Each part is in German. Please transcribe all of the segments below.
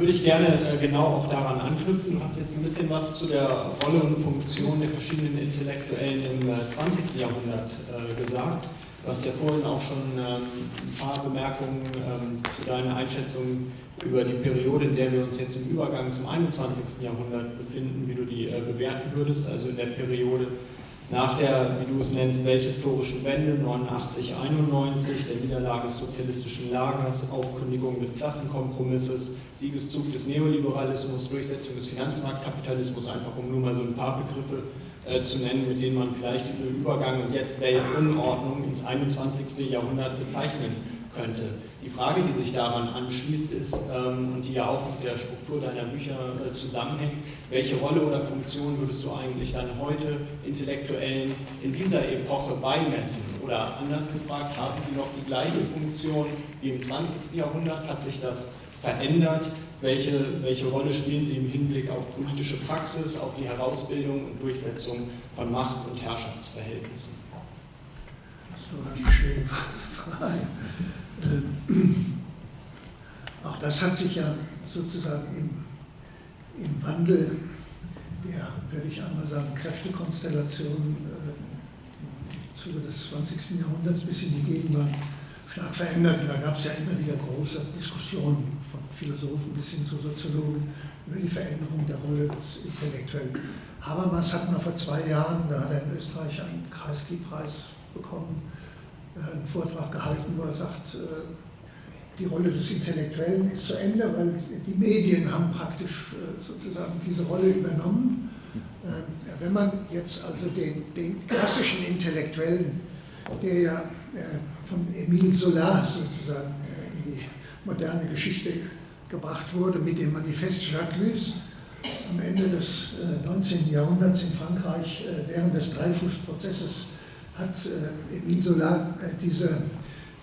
würde ich gerne äh, genau auch daran anknüpfen. Du hast jetzt ein bisschen was zu der Rolle und Funktion der verschiedenen Intellektuellen im 20. Äh, Jahrhundert äh, gesagt. Du hast ja vorhin auch schon ähm, ein paar Bemerkungen ähm, zu deiner Einschätzung über die Periode, in der wir uns jetzt im Übergang zum 21. Jahrhundert befinden, wie du die bewerten würdest, also in der Periode nach der, wie du es nennst, welthistorischen Wende 89, 91, der Niederlage des sozialistischen Lagers, Aufkündigung des Klassenkompromisses, Siegeszug des Neoliberalismus, Durchsetzung des Finanzmarktkapitalismus, einfach um nur mal so ein paar Begriffe äh, zu nennen, mit denen man vielleicht diese Übergang und jetzt Weltunordnung ins 21. Jahrhundert bezeichnen könnte. Die Frage, die sich daran anschließt, ist, ähm, und die ja auch mit der Struktur deiner Bücher äh, zusammenhängt, welche Rolle oder Funktion würdest du eigentlich dann heute Intellektuellen in dieser Epoche beimessen? Oder anders gefragt, haben sie noch die gleiche Funktion wie im 20. Jahrhundert? Hat sich das verändert? Welche, welche Rolle spielen sie im Hinblick auf politische Praxis, auf die Herausbildung und Durchsetzung von Macht- und Herrschaftsverhältnissen? Das ist eine schwere Frage. Äh, auch das hat sich ja sozusagen im, im Wandel der, würde ich einmal sagen, Kräftekonstellation äh, im Zuge des 20. Jahrhunderts bis in die Gegenwart stark verändert. Und da gab es ja immer wieder große Diskussionen von Philosophen bis hin zu Soziologen über die Veränderung der Rolle des Intellektuellen. Habermas hat mal vor zwei Jahren, da hat er in Österreich einen Kreisky-Preis bekommen, einen Vortrag gehalten, wo er sagt, äh, die Rolle des Intellektuellen ist zu Ende, weil die Medien haben praktisch äh, sozusagen diese Rolle übernommen. Wenn man jetzt also den, den klassischen Intellektuellen, der ja von Emile Zola sozusagen in die moderne Geschichte gebracht wurde mit dem Manifest Jacques am Ende des 19. Jahrhunderts in Frankreich während des Dreifußprozesses hat äh, Emile Solar äh, diese,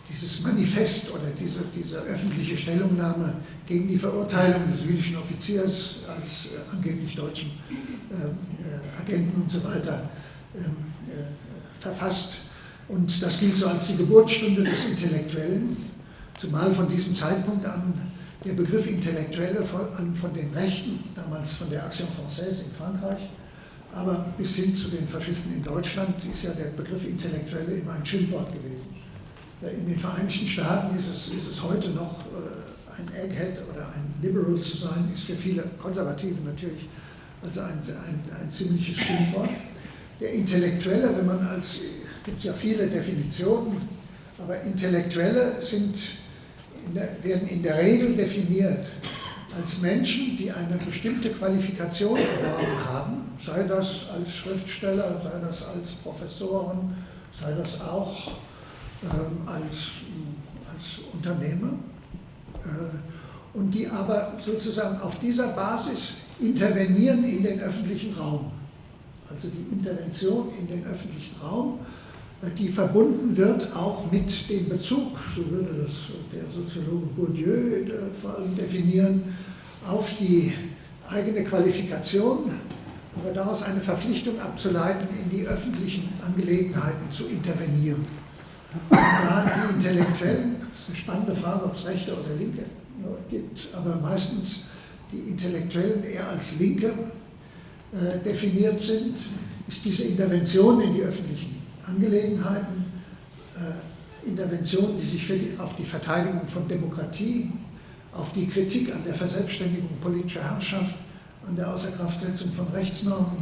dieses Manifest oder diese, diese öffentliche Stellungnahme gegen die Verurteilung des jüdischen Offiziers als äh, angeblich deutschen Agenten und so weiter ähm, verfasst. Und das gilt so als die Geburtsstunde des Intellektuellen, zumal von diesem Zeitpunkt an der Begriff Intellektuelle von, von den Rechten, damals von der Action Française in Frankreich, aber bis hin zu den Faschisten in Deutschland ist ja der Begriff Intellektuelle immer ein Schimpfwort gewesen. In den Vereinigten Staaten ist es, ist es heute noch äh, ein Egghead oder ein Liberal zu sein, ist für viele Konservative natürlich also ein, ein, ein ziemliches Schimpfwort. Der Intellektuelle, wenn man als, gibt ja viele Definitionen, aber Intellektuelle sind in der, werden in der Regel definiert als Menschen, die eine bestimmte Qualifikation erworben haben, sei das als Schriftsteller, sei das als Professoren, sei das auch ähm, als, als Unternehmer, äh, und die aber sozusagen auf dieser Basis intervenieren in den öffentlichen Raum. Also die Intervention in den öffentlichen Raum, die verbunden wird auch mit dem Bezug, so würde das der Soziologe Bourdieu äh, vor allem definieren, auf die eigene Qualifikation, aber daraus eine Verpflichtung abzuleiten, in die öffentlichen Angelegenheiten zu intervenieren. Und da die Intellektuellen, das ist eine spannende Frage, ob es Rechte oder Linke gibt, aber meistens die Intellektuellen eher als Linke äh, definiert sind, ist diese Intervention in die öffentlichen Angelegenheiten, äh, Intervention, die sich die, auf die Verteidigung von Demokratie, auf die Kritik an der Verselbstständigung politischer Herrschaft, an der Außerkraftsetzung von Rechtsnormen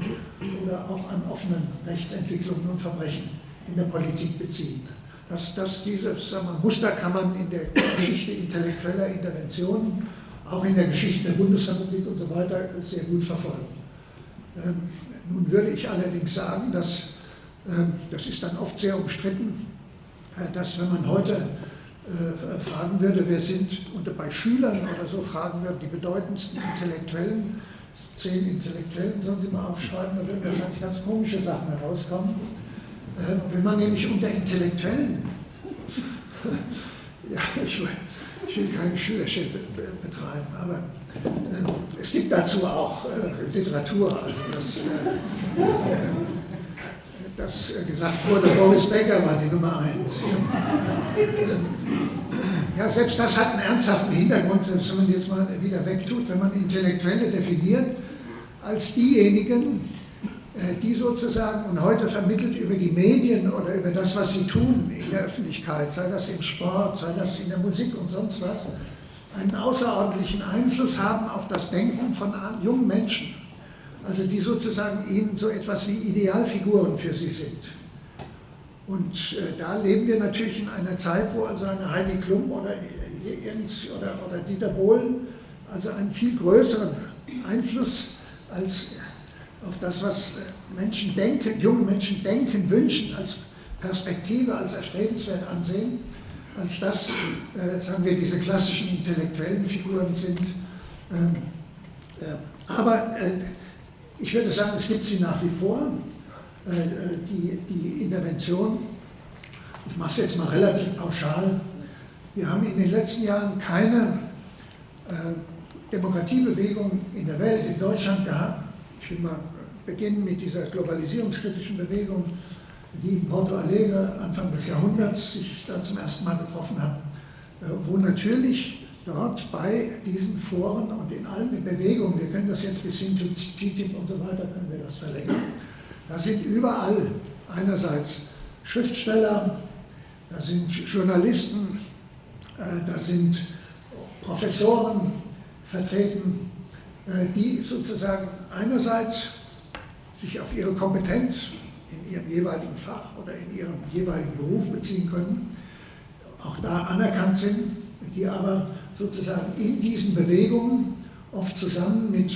oder auch an offenen Rechtsentwicklungen und Verbrechen in der Politik beziehen. Das, das, dieses wir, Muster kann man in der Geschichte intellektueller Interventionen, auch in der Geschichte der Bundesrepublik und so weiter, sehr gut verfolgen. Ähm, nun würde ich allerdings sagen, dass, das ist dann oft sehr umstritten, äh, dass wenn man heute äh, fragen würde, wer sind, und bei Schülern oder so fragen würde, die bedeutendsten Intellektuellen, zehn Intellektuellen sollen Sie mal aufschreiben, da würden wahrscheinlich ganz komische Sachen herauskommen. Äh, wenn man nämlich unter Intellektuellen, ja, ich will, ich will keine Schülerschäde betreiben, aber äh, es gibt dazu auch äh, Literatur, also das, dass gesagt wurde, Boris Becker war die Nummer eins. Ja, selbst das hat einen ernsthaften Hintergrund, selbst wenn man jetzt mal wieder wegtut, wenn man Intellektuelle definiert als diejenigen, äh, die sozusagen und heute vermittelt über die Medien oder über das, was sie tun in der Öffentlichkeit, sei das im Sport, sei das in der Musik und sonst was, einen außerordentlichen Einfluss haben auf das Denken von jungen Menschen. Also die sozusagen ihnen so etwas wie Idealfiguren für sie sind. Und äh, da leben wir natürlich in einer Zeit, wo also eine Heidi Klum oder, oder, oder Dieter Bohlen also einen viel größeren Einfluss als auf das, was äh, Menschen denken, junge Menschen denken, wünschen, als Perspektive, als erstrebenswert ansehen, als das, äh, sagen wir, diese klassischen intellektuellen Figuren sind. Ähm, äh, aber äh, ich würde sagen, es gibt sie nach wie vor. Äh, die, die Intervention, ich mache es jetzt mal relativ pauschal, wir haben in den letzten Jahren keine äh, Demokratiebewegung in der Welt, in Deutschland gehabt. Ich will mal beginnen mit dieser globalisierungskritischen Bewegung, die in Porto Alegre Anfang des Jahrhunderts sich da zum ersten Mal getroffen hat, äh, wo natürlich dort bei diesen Foren und in allen Bewegungen, wir können das jetzt bis hin zu TTIP und so weiter, können wir das verlängern, da sind überall einerseits Schriftsteller, da sind Journalisten, äh, da sind Professoren vertreten, äh, die sozusagen einerseits sich auf ihre Kompetenz in ihrem jeweiligen Fach oder in ihrem jeweiligen Beruf beziehen können, auch da anerkannt sind, die aber sozusagen in diesen Bewegungen oft zusammen mit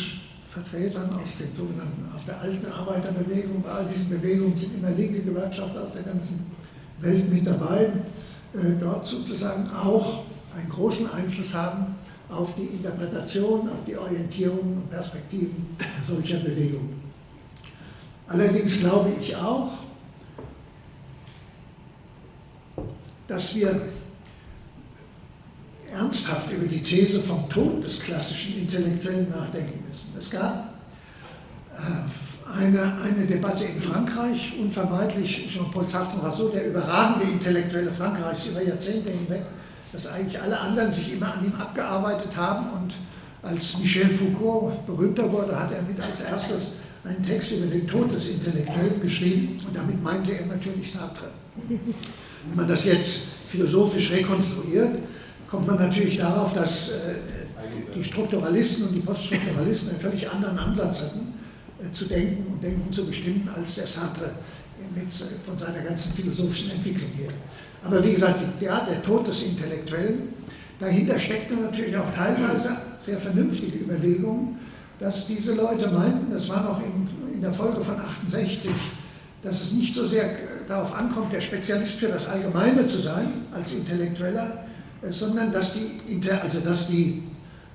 Vertretern aus den sogenannten, aus der alten Arbeiterbewegung, bei all diesen Bewegungen sind immer linke Gewerkschafter aus der ganzen Welt mit dabei, äh, dort sozusagen auch einen großen Einfluss haben auf die Interpretation, auf die Orientierung und Perspektiven solcher Bewegungen. Allerdings glaube ich auch, dass wir ernsthaft über die These vom Tod des klassischen Intellektuellen nachdenken müssen. Es gab äh, eine, eine Debatte in Frankreich, unvermeidlich, Jean-Paul Sartre war so der überragende Intellektuelle Frankreichs über Jahrzehnte hinweg, dass eigentlich alle anderen sich immer an ihm abgearbeitet haben und als Michel Foucault berühmter wurde, hat er mit als erstes einen Text über den Tod des Intellektuellen geschrieben und damit meinte er natürlich Sartre. Wenn man das jetzt philosophisch rekonstruiert, kommt man natürlich darauf, dass äh, die Strukturalisten und die Poststrukturalisten einen völlig anderen Ansatz hatten, äh, zu denken und Denken zu bestimmen, als der Sartre mit, äh, von seiner ganzen philosophischen Entwicklung her. Aber wie gesagt, der, der Tod des Intellektuellen, dahinter steckte natürlich auch teilweise sehr vernünftige Überlegungen, dass diese Leute meinten, das war noch in, in der Folge von 68, dass es nicht so sehr darauf ankommt, der Spezialist für das Allgemeine zu sein, als Intellektueller, sondern dass die, also dass die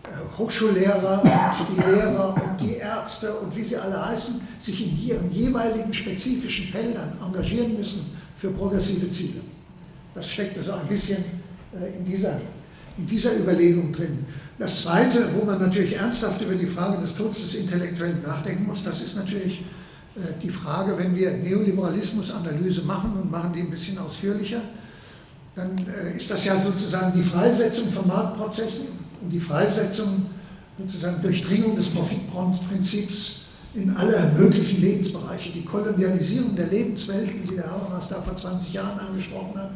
äh, Hochschullehrer und die Lehrer und die Ärzte und wie sie alle heißen, sich in ihren jeweiligen spezifischen Feldern engagieren müssen für progressive Ziele. Das steckt also ein bisschen äh, in dieser, in dieser Überlegung drin. Das Zweite, wo man natürlich ernsthaft über die Frage des Todes des Intellektuellen nachdenken muss, das ist natürlich äh, die Frage, wenn wir Neoliberalismus-Analyse machen und machen die ein bisschen ausführlicher, dann äh, ist das ja sozusagen die Freisetzung von Marktprozessen und die Freisetzung, sozusagen Durchdringung des Profitprinzips in alle möglichen Lebensbereiche. Die Kolonialisierung der Lebenswelten, die der Habermas da vor 20 Jahren angesprochen hat,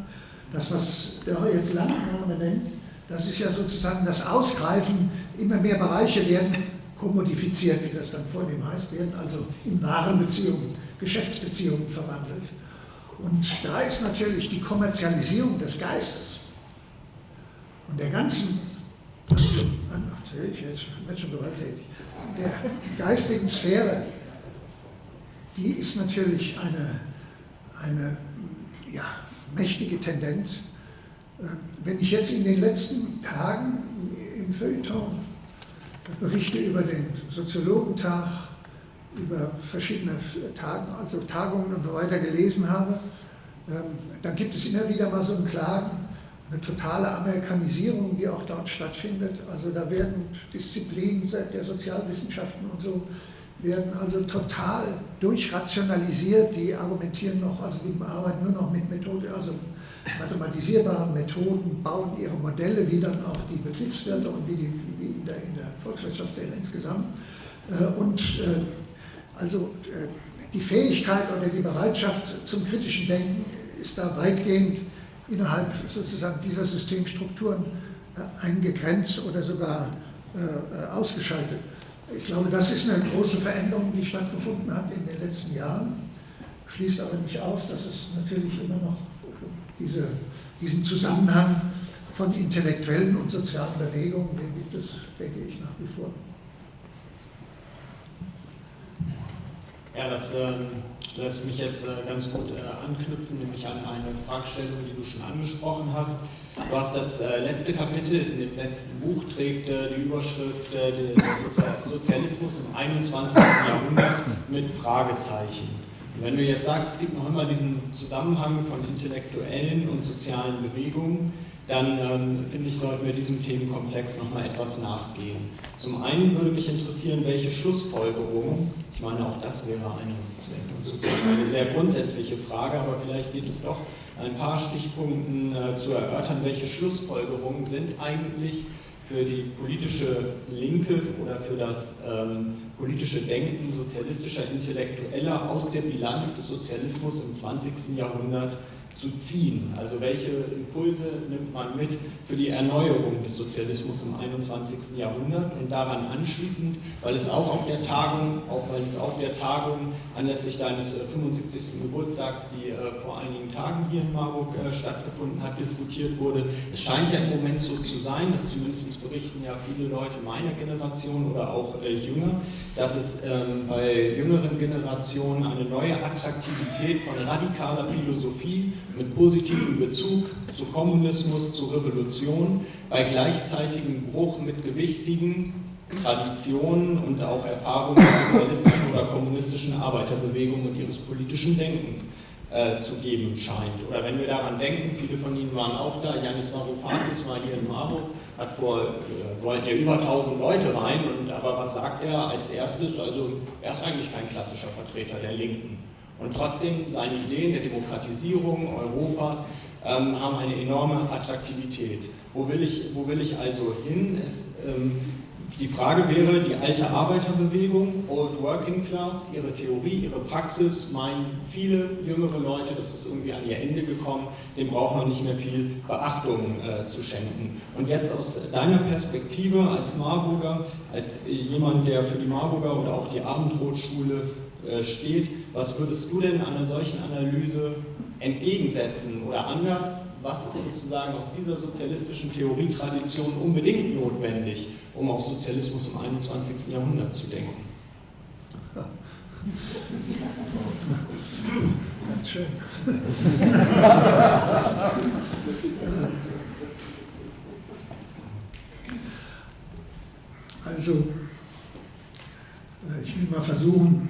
das, was der jetzt Landnahme nennt, das ist ja sozusagen das Ausgreifen, immer mehr Bereiche werden kommodifiziert, wie das dann vornehm heißt, werden also in Warenbeziehungen, Geschäftsbeziehungen verwandelt. Und da ist natürlich die Kommerzialisierung des Geistes und der ganzen, ich werde schon gewalttätig, der geistigen Sphäre, die ist natürlich eine, eine ja, mächtige Tendenz. Wenn ich jetzt in den letzten Tagen im Feuilleton Berichte über den Soziologentag über verschiedene Tagen, also Tagungen und so weiter gelesen habe, ähm, dann gibt es immer wieder mal so ein Klagen, eine totale Amerikanisierung, die auch dort stattfindet. Also da werden Disziplinen der Sozialwissenschaften und so werden also total durchrationalisiert, die argumentieren noch, also die arbeiten nur noch mit Methoden, also mathematisierbaren Methoden, bauen ihre Modelle, wie dann auch die Betriebswirte und wie, die, wie in, der, in der Volkswirtschaftslehre insgesamt. Äh, und äh, also äh, die Fähigkeit oder die Bereitschaft zum kritischen Denken ist da weitgehend innerhalb sozusagen dieser Systemstrukturen eingegrenzt oder sogar ausgeschaltet. Ich glaube, das ist eine große Veränderung, die stattgefunden hat in den letzten Jahren. Schließt aber nicht aus, dass es natürlich immer noch diese, diesen Zusammenhang von intellektuellen und sozialen Bewegungen, den gibt es, denke ich, nach wie vor. Ja, das äh, lässt mich jetzt äh, ganz gut äh, anknüpfen, nämlich an eine Fragestellung, die du schon angesprochen hast. Du hast das äh, letzte Kapitel in dem letzten Buch, trägt äh, die Überschrift äh, Sozialismus im 21. Jahrhundert mit Fragezeichen. Und wenn du jetzt sagst, es gibt noch immer diesen Zusammenhang von intellektuellen und sozialen Bewegungen, dann ähm, finde ich, sollten wir diesem Themenkomplex nochmal etwas nachgehen. Zum einen würde mich interessieren, welche Schlussfolgerungen, ich meine, auch das wäre eine sehr, eine sehr grundsätzliche Frage, aber vielleicht geht es doch ein paar Stichpunkten äh, zu erörtern, welche Schlussfolgerungen sind eigentlich für die politische Linke oder für das ähm, politische Denken sozialistischer Intellektueller aus der Bilanz des Sozialismus im 20. Jahrhundert zu ziehen. Also welche Impulse nimmt man mit für die Erneuerung des Sozialismus im 21. Jahrhundert und daran anschließend, weil es auch auf der Tagung, auch weil es auf der Tagung anlässlich deines 75. Äh, Geburtstags, die äh, vor einigen Tagen hier in Marburg äh, stattgefunden hat, diskutiert wurde. Es scheint ja im Moment so zu sein, dass zumindest berichten ja viele Leute meiner Generation oder auch jünger, dass es ähm, bei jüngeren Generationen eine neue Attraktivität von radikaler Philosophie mit positivem Bezug zu Kommunismus, zu Revolution, bei gleichzeitigem Bruch mit gewichtigen Traditionen und auch Erfahrungen der sozialistischen oder kommunistischen Arbeiterbewegung und ihres politischen Denkens äh, zu geben scheint. Oder wenn wir daran denken, viele von Ihnen waren auch da, Janis Varoufakis war hier in Marburg, hat vor, äh, wollten ja über 1000 Leute rein, und, aber was sagt er als erstes? Also er ist eigentlich kein klassischer Vertreter der Linken. Und trotzdem, seine Ideen der Demokratisierung Europas ähm, haben eine enorme Attraktivität. Wo will ich, wo will ich also hin? Es, ähm, die Frage wäre, die alte Arbeiterbewegung, Old Working Class, ihre Theorie, ihre Praxis, meinen viele jüngere Leute, das ist irgendwie an ihr Ende gekommen, dem braucht man nicht mehr viel Beachtung äh, zu schenken. Und jetzt aus deiner Perspektive als Marburger, als jemand, der für die Marburger oder auch die Abendrotschule äh, steht, was würdest du denn einer solchen Analyse entgegensetzen oder anders? Was ist sozusagen aus dieser sozialistischen Theorietradition unbedingt notwendig, um auf Sozialismus im 21. Jahrhundert zu denken? Ganz schön. Also, äh, ich will mal versuchen,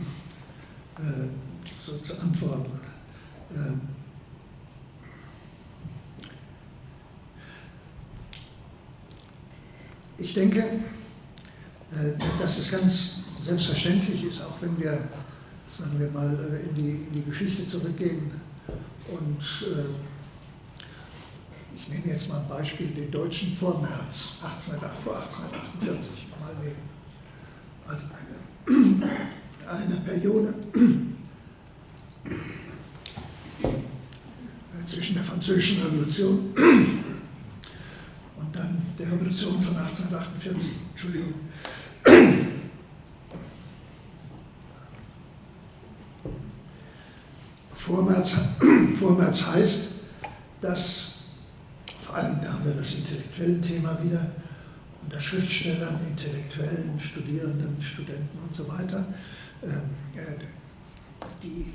äh, so zu antworten. Ähm, ich denke, äh, dass es ganz selbstverständlich ist, auch wenn wir, sagen wir mal, äh, in die, in die Geschichte zurückgehen und ich nehme jetzt mal ein Beispiel, den deutschen Vormärz 18, vor 1848 mal nehmen. Also eine eine Periode zwischen der Französischen Revolution und dann der Revolution von 1848. Entschuldigung. Vormärz, Vormärz heißt, dass, vor allem da haben wir das intellektuelle Thema wieder, unter Schriftstellern, Intellektuellen, Studierenden, Studenten und so weiter, ähm, äh, die,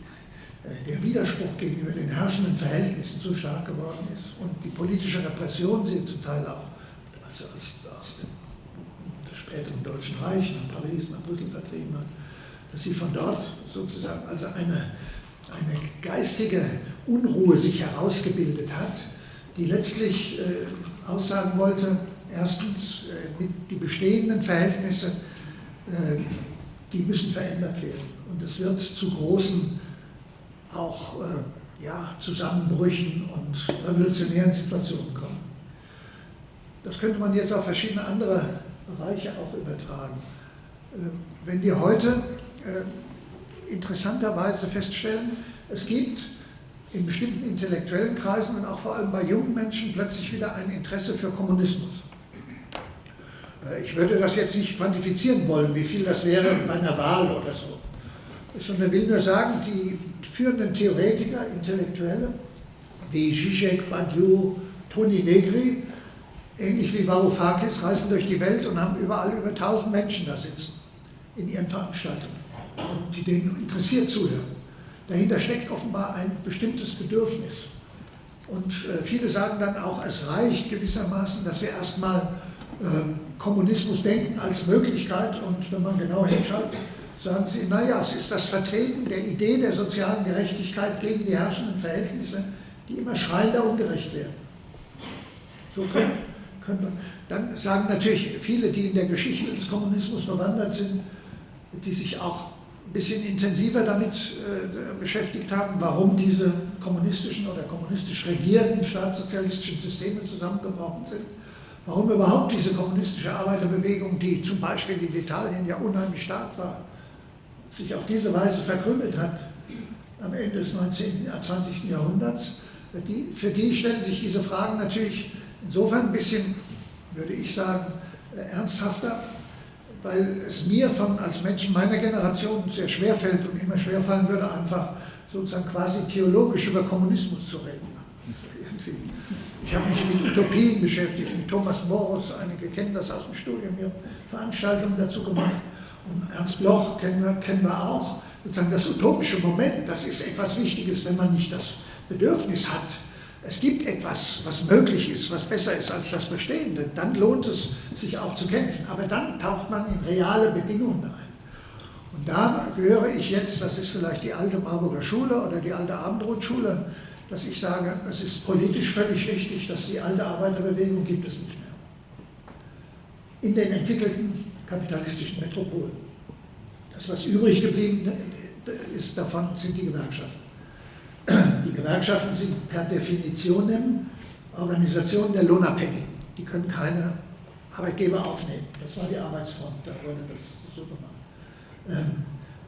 der Widerspruch gegenüber den herrschenden Verhältnissen so stark geworden ist und die politische Repression sie zum Teil auch also aus dem, späteren Deutschen Reich nach Paris, nach Brüssel vertrieben hat, dass sie von dort sozusagen also eine, eine geistige Unruhe sich herausgebildet hat, die letztlich äh, aussagen wollte, erstens äh, die bestehenden Verhältnisse äh, die müssen verändert werden. Und es wird zu großen auch äh, ja, Zusammenbrüchen und revolutionären Situationen kommen. Das könnte man jetzt auf verschiedene andere Bereiche auch übertragen. Äh, wenn wir heute äh, interessanterweise feststellen, es gibt in bestimmten intellektuellen Kreisen und auch vor allem bei jungen Menschen plötzlich wieder ein Interesse für Kommunismus. Äh, ich würde das jetzt nicht quantifizieren wollen, wie viel das wäre bei einer Wahl oder so. Sondern will nur sagen, die führenden Theoretiker, Intellektuelle, wie Zizek, Badiou, Toni Negri, ähnlich wie Varoufakis, reisen durch die Welt und haben überall über 1000 Menschen da sitzen in ihren Veranstaltungen, die denen interessiert zuhören. Dahinter steckt offenbar ein bestimmtes Bedürfnis. Und äh, viele sagen dann auch, es reicht gewissermaßen, dass wir erstmal äh, Kommunismus denken als Möglichkeit und wenn man genau hinschaut, sagen sie, naja, es ist das Vertreten der Idee der sozialen Gerechtigkeit gegen die herrschenden Verhältnisse, die immer schreiender ungerecht werden. So können, können, dann sagen natürlich viele, die in der Geschichte des Kommunismus bewandert sind, die sich auch ein bisschen intensiver damit äh, beschäftigt haben, warum diese kommunistischen oder kommunistisch regierten staatssozialistischen Systeme zusammengebrochen sind, warum überhaupt diese kommunistische Arbeiterbewegung, die zum Beispiel in Italien ja unheimlich stark war, sich auf diese Weise verkrümmelt hat am Ende des 19., 20. Jahrhunderts. Die, für die stellen sich diese Fragen natürlich insofern ein bisschen, würde ich sagen, äh, ernsthafter, weil es mir von, als Menschen meiner Generation sehr schwer fällt und immer schwer fallen würde, einfach sozusagen quasi theologisch über Kommunismus zu reden. Ich habe mich mit Utopien beschäftigt, mit Thomas Morus, einige kennen das aus dem Studium, wir haben Veranstaltungen dazu gemacht. Ernst Bloch kennen wir, kennen wir auch. Sozusagen das utopische Moment, das ist etwas Wichtiges, wenn man nicht das Bedürfnis hat, es gibt etwas, was möglich ist, was besser ist als das Bestehende, dann lohnt es sich auch zu kämpfen. Aber dann taucht man in reale Bedingungen ein. Und da gehöre ich jetzt, das ist vielleicht die alte Marburger Schule oder die alte Abendrotschule, dass ich sage, es ist politisch völlig richtig, dass die alte Arbeiterbewegung gibt es nicht mehr. In den entwickelten kapitalistischen Metropolen. Das, was übrig geblieben ist davon, sind die Gewerkschaften. Die Gewerkschaften sind per Definition Organisationen der Lohnabhängigen. Die können keine Arbeitgeber aufnehmen. Das war die Arbeitsfront, da wurde das so gemacht. Ähm,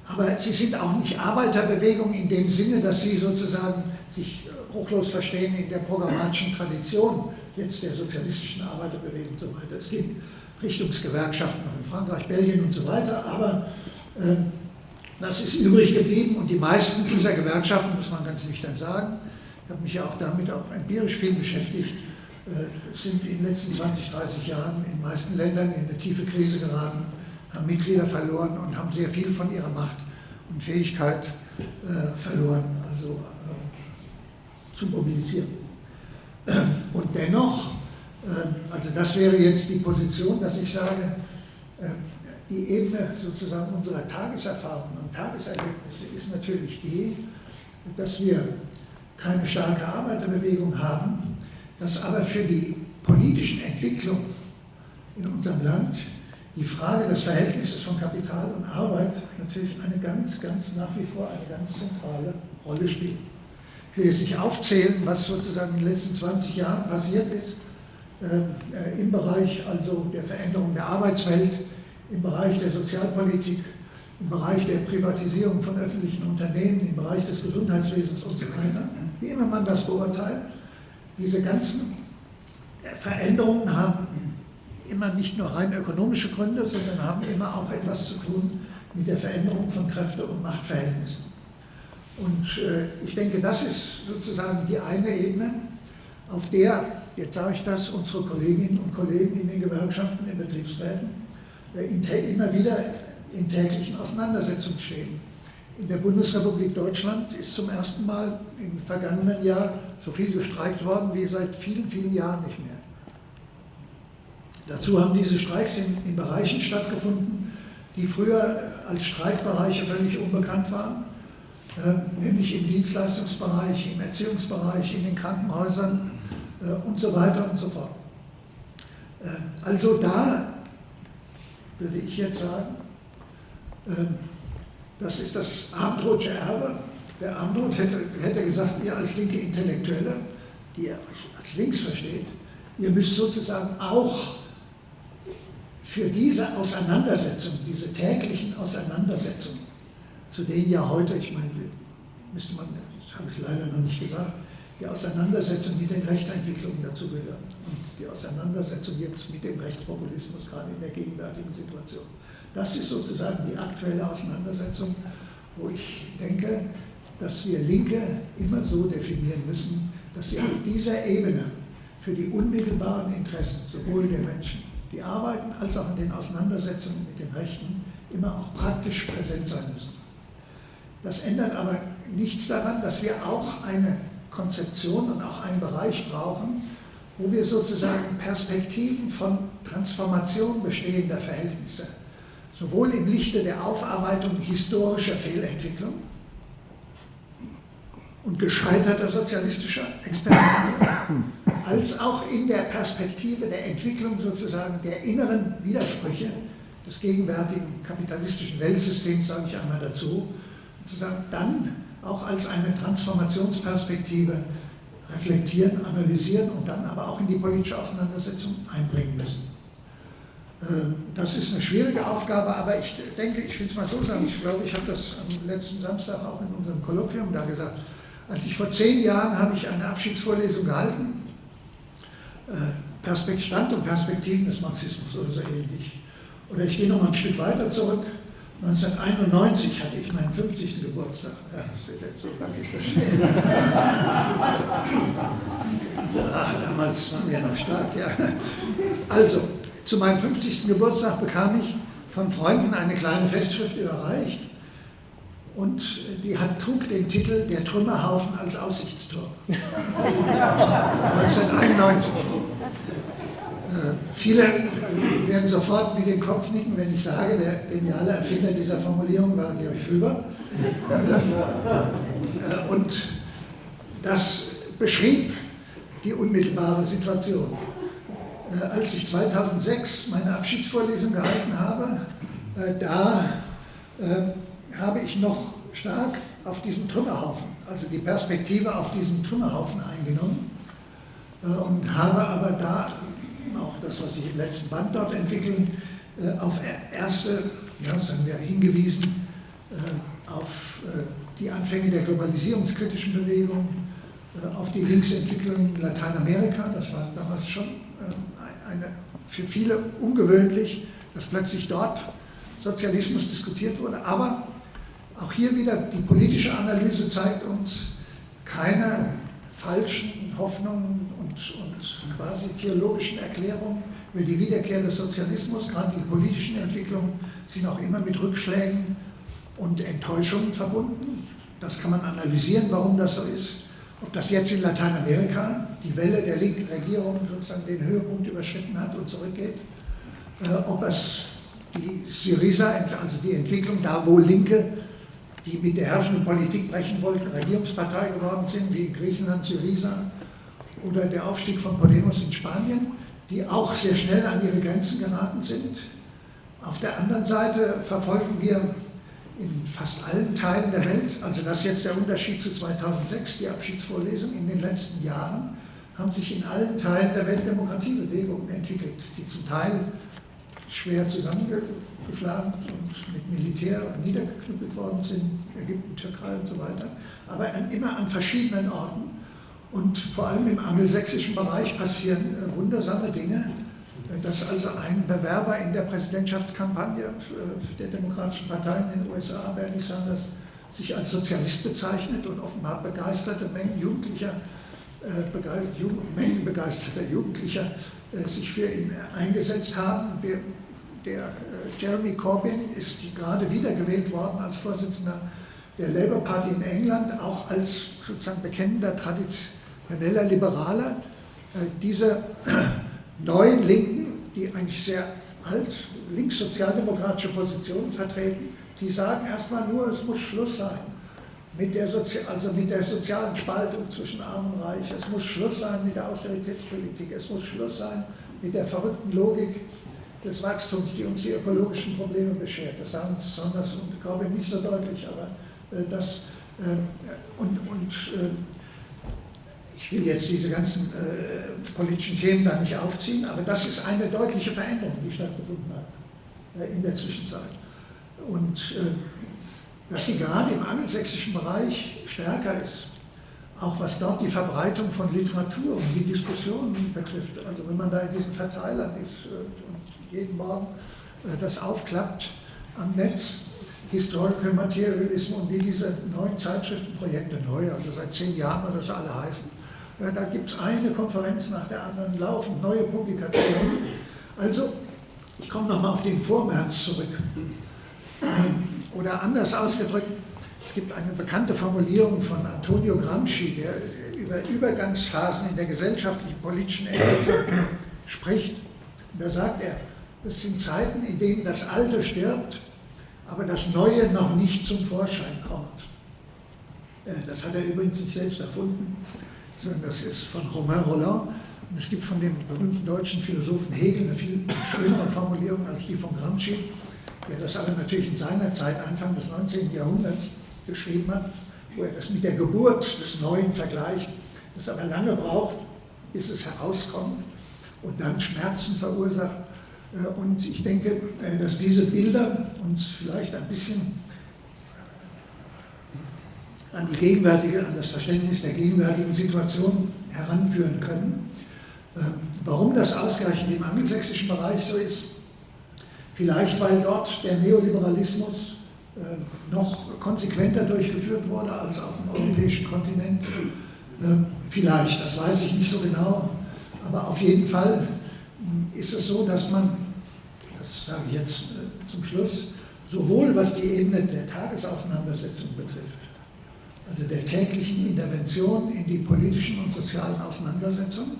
aber sie sind auch nicht Arbeiterbewegungen in dem Sinne, dass sie sozusagen sich bruchlos verstehen in der programmatischen Tradition jetzt der sozialistischen Arbeiterbewegung und so weiter. Es gibt Richtungsgewerkschaften in Frankreich, Belgien und so weiter, aber ähm, das ist übrig geblieben und die meisten dieser Gewerkschaften, muss man ganz nüchtern sagen, ich habe mich ja auch damit auch empirisch viel beschäftigt, äh, sind in den letzten 20, 30 Jahren in den meisten Ländern in eine tiefe Krise geraten, haben Mitglieder verloren und haben sehr viel von ihrer Macht und Fähigkeit äh, verloren, also äh, zu mobilisieren. Und dennoch, also das wäre jetzt die Position, dass ich sage, die Ebene sozusagen unserer Tageserfahrungen und Tageserlebnisse ist natürlich die, dass wir keine starke Arbeiterbewegung haben, dass aber für die politischen Entwicklungen in unserem Land die Frage des Verhältnisses von Kapital und Arbeit natürlich eine ganz, ganz nach wie vor eine ganz zentrale Rolle spielt. Will jetzt nicht aufzählen, was sozusagen in den letzten 20 Jahren passiert ist äh, im Bereich also der Veränderung der Arbeitswelt, im Bereich der Sozialpolitik, im Bereich der Privatisierung von öffentlichen Unternehmen, im Bereich des Gesundheitswesens und so weiter, wie immer man das beurteilt, diese ganzen Veränderungen haben immer nicht nur rein ökonomische Gründe, sondern haben immer auch etwas zu tun mit der Veränderung von Kräfte- und Machtverhältnissen. Und äh, ich denke, das ist sozusagen die eine Ebene, auf der, jetzt sage ich das, unsere Kolleginnen und Kollegen in den Gewerkschaften, in Betriebsräten, immer wieder in täglichen Auseinandersetzungen stehen. In der Bundesrepublik Deutschland ist zum ersten Mal im vergangenen Jahr so viel gestreikt worden wie seit vielen, vielen Jahren nicht mehr. Dazu haben diese Streiks in, in Bereichen stattgefunden, die früher als Streikbereiche völlig unbekannt waren, äh, nämlich im Dienstleistungsbereich, im Erziehungsbereich, in den Krankenhäusern äh, und so weiter und so fort. Äh, also da würde ich jetzt sagen, Ähm, das ist das Abendrothsche Erbe. Der Abendroth hätte, hätte gesagt, ihr als linke Intellektuelle, die ihr als links versteht, ihr müsst sozusagen auch für diese Auseinandersetzung, diese täglichen Auseinandersetzungen, zu denen ja heute, ich meine, müsste man, das habe ich leider noch nicht gesagt, die Auseinandersetzung mit den Rechtsentwicklungen dazugehören und die Auseinandersetzung jetzt mit dem Rechtspopulismus, gerade in der gegenwärtigen Situation. Das ist sozusagen die aktuelle Auseinandersetzung, wo ich denke, dass wir Linke immer so definieren müssen, dass sie auf dieser Ebene für die unmittelbaren Interessen sowohl der Menschen, die arbeiten, als auch in den Auseinandersetzungen mit den Rechten immer auch praktisch präsent sein müssen. Das ändert aber nichts daran, dass wir auch eine Konzeption und auch einen Bereich brauchen, wo wir sozusagen Perspektiven von Transformation bestehender Verhältnisse, sowohl im Lichte der Aufarbeitung historischer Fehlentwicklung und gescheiterter sozialistischer Experimente, als auch in der Perspektive der Entwicklung sozusagen der inneren Widersprüche des gegenwärtigen kapitalistischen Weltsystems, sage ich einmal dazu, dann auch als eine Transformationsperspektive reflektieren, analysieren und dann aber auch in die politische Auseinandersetzung einbringen müssen. Ähm, das ist eine schwierige Aufgabe, aber ich denke, ich will es mal so sagen, ich glaube, ich habe das am letzten Samstag auch in unserem Kolloquium da gesagt. Als ich vor zehn Jahren habe ich eine Abschiedsvorlesung gehalten, äh, Stand und Perspektiven des Marxismus oder so ähnlich. Oder ich gehe noch mal ein Stück weiter zurück. 1991 hatte ich meinen 50. Geburtstag. Ja, so lange ist das her. Ja, damals waren wir noch stark, ja. Also, zu meinem 50. Geburtstag bekam ich von Freunden eine kleine Festschrift überreicht und die hat, trug den Titel Der Trümmerhaufen als Aussichtstor. 1991. Äh, viele werden sofort mit dem Kopf nicken, wenn ich sage, der geniale Erfinder dieser Formulierung war Georg Füber. Äh, und das beschrieb die unmittelbare Situation. Äh, als ich 2006 meine Abschiedsvorlesung gehalten habe, da habe ich noch stark auf diesen Trümmerhaufen, also die Perspektive auf diesen Trümmerhaufen eingenommen und habe aber da auch das, was sich im letzten Band dort entwickelt, äh, auf erste, ja, sagen wir, hingewiesen äh, auf äh, die Anfänge der globalisierungskritischen Bewegung, auf die Linksentwicklung in Lateinamerika. Das war damals schon eine, für viele ungewöhnlich, dass plötzlich dort Sozialismus diskutiert wurde. Aber auch hier wieder die politische Analyse zeigt uns keine falschen Hoffnungen und, quasi theologischen Erklärungen über die Wiederkehr des Sozialismus, gerade die politischen Entwicklungen, sind auch immer mit Rückschlägen und Enttäuschungen verbunden. Das kann man analysieren, warum das so ist. Ob das jetzt in Lateinamerika die Welle der linken Regierung sozusagen den Höhepunkt überschritten hat und zurückgeht, äh, ob es die Syriza, also die Entwicklung da, wo Linke die mit der herrschenden Politik brechen wollten, Regierungspartei geworden sind, wie in Griechenland, Syriza oder der Aufstieg von Podemos in Spanien, die auch sehr schnell an ihre Grenzen geraten sind. Auf der anderen Seite verfolgen wir in fast allen Teilen der Welt, also das ist jetzt der Unterschied zu 2006, die Abschiedsvorlesung in den letzten Jahren, haben sich in allen Teilen der Weltdemokratiebewegungen entwickelt, die zum Teil schwer zusammengeschlagen und mit Militär niedergeknüppelt worden sind, Ägypten, Türkei und so weiter, aber immer an verschiedenen Orten. Und vor allem im angelsächsischen Bereich passieren äh, wundersame Dinge, äh, dass also ein Bewerber in der Präsidentschaftskampagne äh, der Demokratischen Partei in den USA, Bernie Sanders, sich als Sozialist bezeichnet und offenbar begeisterte Mengen Jugendlicher, Mengen begeisterter Jugendlicher sich für ihn eingesetzt haben. Der Jeremy Corbyn ist gerade wiedergewählt worden als Vorsitzender der Labour Party in England, auch als sozusagen bekennender Tradition Paneller Liberaler, äh, diese neuen Linken, die eigentlich sehr alt linkssozialdemokratische Positionen vertreten, die sagen erstmal nur, es muss Schluss sein mit der, Sozi also mit der sozialen Spaltung zwischen Arm und Reich, es muss Schluss sein mit der Austeritätspolitik, es muss Schluss sein mit der verrückten Logik des Wachstums, die uns die ökologischen Probleme beschert. Das sagen Saunders und Corbyn nicht so deutlich, aber äh, das äh, und, und äh, ich will jetzt diese ganzen äh, politischen Themen da nicht aufziehen, aber das ist eine deutliche Veränderung, die stattgefunden hat äh, in der Zwischenzeit. Und äh, dass sie gerade im angelsächsischen Bereich stärker ist, auch was dort die Verbreitung von Literatur und die Diskussionen betrifft. Also wenn man da in diesen Verteilern ist äh, und jeden Morgen äh, das aufklappt am Netz, Historical Materialism und wie diese neuen Zeitschriftenprojekte, neu, also seit zehn Jahren oder so alle heißen, da gibt es eine Konferenz nach der anderen, laufen neue Publikationen. Also, ich komme nochmal auf den Vormärz zurück. Ähm, oder anders ausgedrückt, es gibt eine bekannte Formulierung von Antonio Gramsci, der über Übergangsphasen in der gesellschaftlichen politischen Entwicklung spricht. Da sagt er, das sind Zeiten, in denen das Alte stirbt, aber das Neue noch nicht zum Vorschein kommt. Äh, das hat er übrigens nicht selbst erfunden, sondern das ist von Romain Roland. Und es gibt von dem berühmten deutschen Philosophen Hegel eine viel schönere Formulierung als die von Gramsci der das aber natürlich in seiner Zeit, Anfang des 19. Jahrhunderts, geschrieben hat, wo er das mit der Geburt des Neuen vergleicht, das aber lange braucht, bis es herauskommt und dann Schmerzen verursacht. Äh, und ich denke, äh, dass diese Bilder uns vielleicht ein bisschen an die gegenwärtige, an das Verständnis der gegenwärtigen Situation heranführen können. Äh, warum das ausgerechnet im angelsächsischen Bereich so ist, Vielleicht, weil dort der Neoliberalismus äh, noch konsequenter durchgeführt wurde als auf dem europäischen Kontinent. Ähm, vielleicht, das weiß ich nicht so genau. Aber auf jeden Fall ist es so, dass man, das sage ich jetzt äh, zum Schluss, sowohl was die Ebene der Tagesauseinandersetzung betrifft, also der täglichen Intervention in die politischen und sozialen Auseinandersetzungen,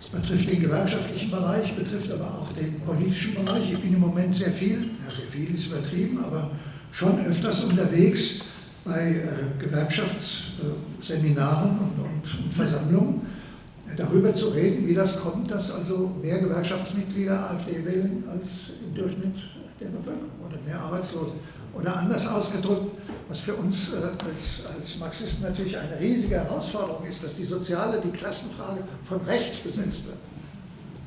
das betrifft den gewerkschaftlichen Bereich, betrifft aber auch den politischen Bereich. Ich bin im Moment sehr viel, ja sehr viel ist übertrieben, aber schon öfters unterwegs bei äh, Gewerkschaftsseminaren und, und, und, Versammlungen äh, darüber zu reden, wie das kommt, dass also mehr Gewerkschaftsmitglieder AfD wählen als im Durchschnitt der Bevölkerung oder mehr Arbeitslose. Oder anders ausgedrückt, was für uns äh, als, als Marxisten natürlich eine riesige Herausforderung ist, dass die soziale, die Klassenfrage von rechts besetzt wird.